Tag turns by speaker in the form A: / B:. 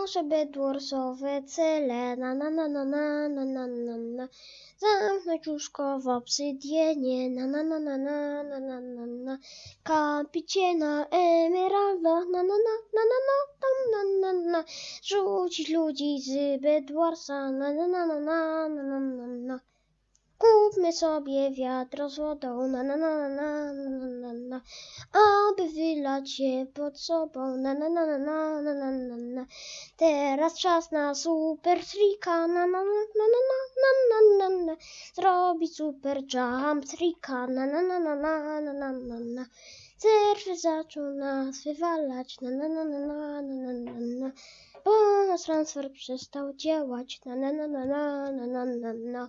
A: nasze bedwarsowe cele, na na na na na na na na na. Zamknąć łóżko w obsydienie, na na na na na na na na na. Kapicie na emeraldach, na na na na na na tam na na na. Rzucić ludzi z bedwarsa, na na na na na na na na. Sobie wiadro z wodą, na na na na na na na aby wylać się pod sobą, na na na na na na na na na. Teraz czas na super trika, na na na na na na na na na. Zrobić super jump trika, na na na na na na na na na. Serwer zaczął nas wywalać, na na na na na na na na. Bo nasz transfer przestał działać, na na na na na na na na.